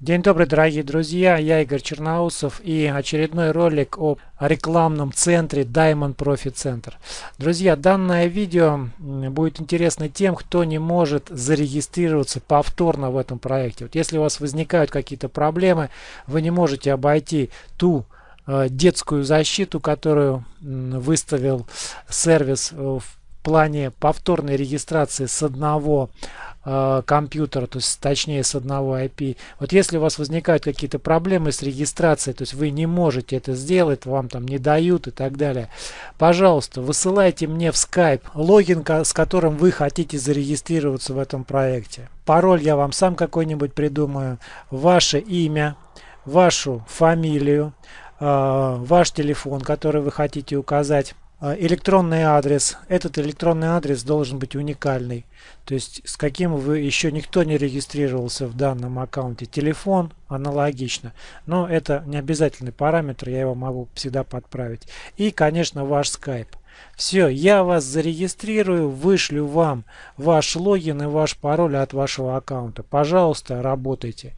День добрый, дорогие друзья, я Игорь Черноусов и очередной ролик о рекламном центре Diamond Profit Center. Друзья, данное видео будет интересно тем, кто не может зарегистрироваться повторно в этом проекте. Вот если у вас возникают какие-то проблемы, вы не можете обойти ту э, детскую защиту, которую выставил сервис в плане повторной регистрации с одного э, компьютера, то есть точнее с одного IP. Вот если у вас возникают какие-то проблемы с регистрацией, то есть вы не можете это сделать, вам там не дают и так далее, пожалуйста, высылайте мне в Skype логин, с которым вы хотите зарегистрироваться в этом проекте. Пароль я вам сам какой-нибудь придумаю, ваше имя, вашу фамилию, э, ваш телефон, который вы хотите указать электронный адрес. Этот электронный адрес должен быть уникальный. То есть с каким вы еще никто не регистрировался в данном аккаунте. Телефон аналогично. Но это не обязательный параметр, я его могу всегда подправить. И, конечно, ваш Skype. Все, я вас зарегистрирую, вышлю вам ваш логин и ваш пароль от вашего аккаунта. Пожалуйста, работайте.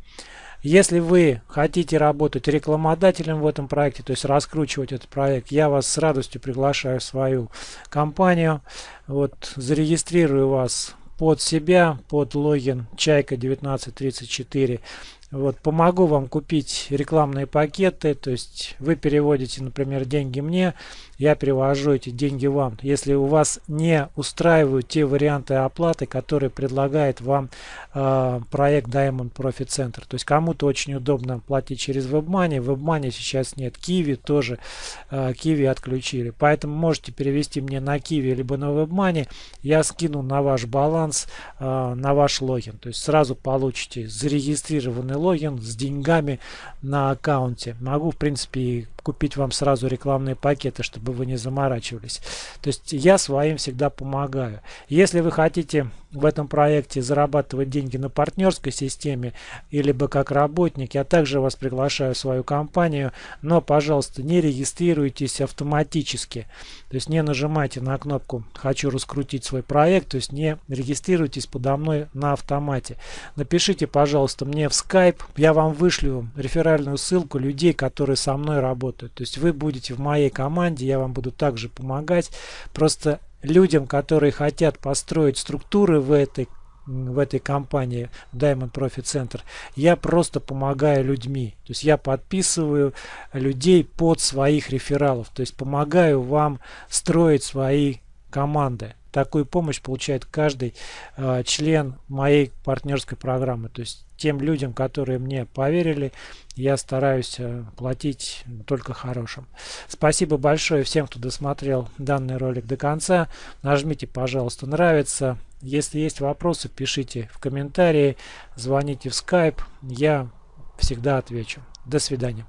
Если вы хотите работать рекламодателем в этом проекте, то есть раскручивать этот проект, я вас с радостью приглашаю в свою компанию. Вот, зарегистрирую вас под себя, под логин Чайка 1934. Вот, помогу вам купить рекламные пакеты, то есть вы переводите, например, деньги мне, я перевожу эти деньги вам. Если у вас не устраивают те варианты оплаты, которые предлагает вам э, проект Diamond Profit Center. То есть кому-то очень удобно платить через WebMoney, WebMoney сейчас нет, Kiwi тоже, э, Kiwi отключили. Поэтому можете перевести мне на Kiwi либо на WebMoney, я скину на ваш баланс, э, на ваш логин. То есть сразу получите зарегистрированный логин с деньгами на аккаунте. Могу в принципе купить вам сразу рекламные пакеты, чтобы вы не заморачивались. То есть я своим всегда помогаю. Если вы хотите в этом проекте зарабатывать деньги на партнерской системе или бы как работник, я также вас приглашаю в свою компанию, но, пожалуйста, не регистрируйтесь автоматически. То есть не нажимайте на кнопку «Хочу раскрутить свой проект», то есть не регистрируйтесь подо мной на автомате. Напишите, пожалуйста, мне в Skype, я вам вышлю реферальную ссылку людей, которые со мной работают. То есть вы будете в моей команде, я вам буду также помогать. Просто людям, которые хотят построить структуры в этой в этой компании Diamond Profit Center, я просто помогаю людьми. То есть я подписываю людей под своих рефералов. То есть помогаю вам строить свои команды. Такую помощь получает каждый э, член моей партнерской программы. То есть тем людям, которые мне поверили, я стараюсь э, платить только хорошим. Спасибо большое всем, кто досмотрел данный ролик до конца. Нажмите, пожалуйста, нравится. Если есть вопросы, пишите в комментарии, звоните в Skype. Я всегда отвечу. До свидания.